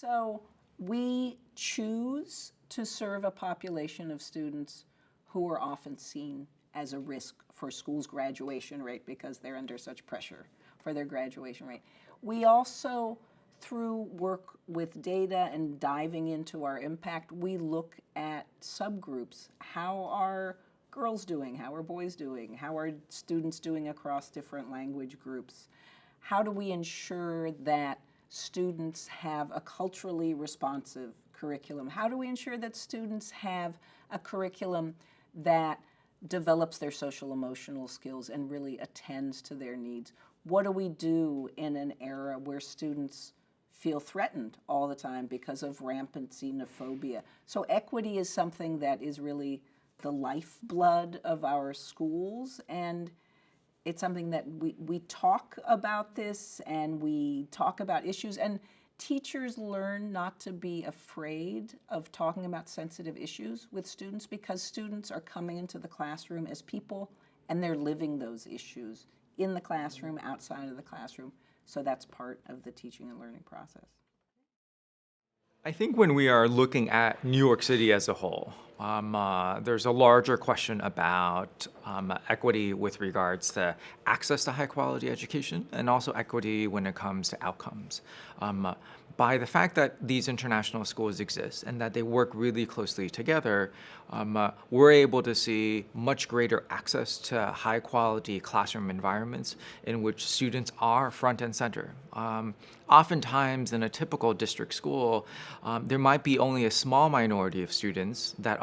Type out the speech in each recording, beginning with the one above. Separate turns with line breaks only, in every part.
So we choose to serve a population of students who are often seen as a risk for schools' graduation rate because they're under such pressure for their graduation rate. We also, through work with data and diving into our impact, we look at subgroups. How are girls doing? How are boys doing? How are students doing across different language groups? How do we ensure that students have a culturally responsive curriculum? How do we ensure that students have a curriculum that develops their social emotional skills and really attends to their needs? What do we do in an era where students feel threatened all the time because of rampant xenophobia? So equity is something that is really the lifeblood of our schools and it's something that we, we talk about this and we talk about issues and teachers learn not to be afraid of talking about sensitive issues with students because students are coming into the classroom as people and they're living those issues in the classroom, outside of the classroom. So that's part of the teaching and learning process.
I think when we are looking at New York City as a whole, um, uh, there's a larger question about um, equity with regards to access to high quality education and also equity when it comes to outcomes. Um, by the fact that these international schools exist and that they work really closely together, um, uh, we're able to see much greater access to high quality classroom environments in which students are front and center. Um, oftentimes in a typical district school, um, there might be only a small minority of students that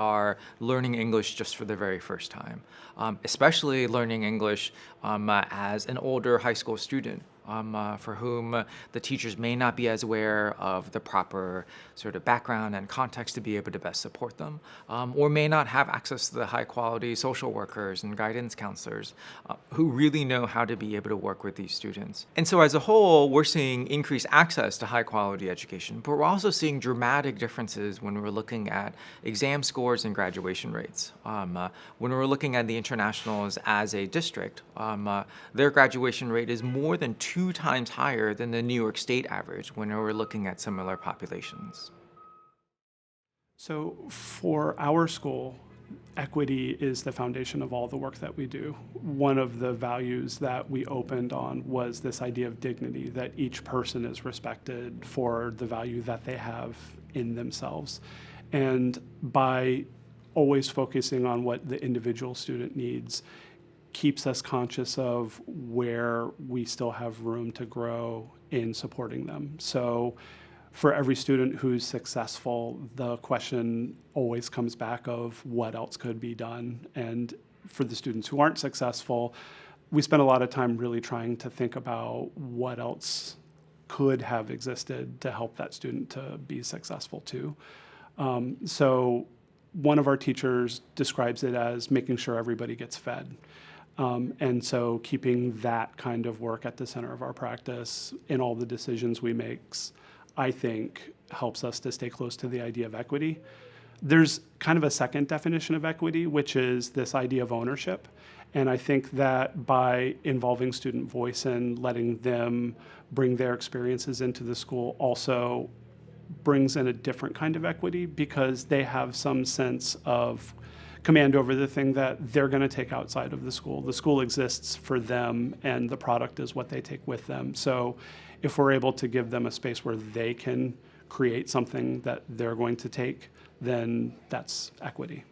learning English just for the very first time, um, especially learning English um, uh, as an older high school student um, uh, for whom the teachers may not be as aware of the proper sort of background and context to be able to best support them, um, or may not have access to the high quality social workers and guidance counselors uh, who really know how to be able to work with these students. And so as a whole, we're seeing increased access to high quality education, but we're also seeing dramatic differences when we're looking at exam scores and graduation rates. Um, uh, when we're looking at the internationals as a district, um, uh, their graduation rate is more than two two times higher than the New York State average when we're looking at similar populations.
So for our school, equity is the foundation of all the work that we do. One of the values that we opened on was this idea of dignity, that each person is respected for the value that they have in themselves. And by always focusing on what the individual student needs, keeps us conscious of where we still have room to grow in supporting them. So for every student who's successful, the question always comes back of what else could be done. And for the students who aren't successful, we spend a lot of time really trying to think about what else could have existed to help that student to be successful too. Um, so one of our teachers describes it as making sure everybody gets fed. Um, and so keeping that kind of work at the center of our practice in all the decisions we make, I think helps us to stay close to the idea of equity. There's kind of a second definition of equity, which is this idea of ownership. And I think that by involving student voice and letting them bring their experiences into the school also brings in a different kind of equity because they have some sense of command over the thing that they're going to take outside of the school. The school exists for them, and the product is what they take with them. So if we're able to give them a space where they can create something that they're going to take, then that's equity.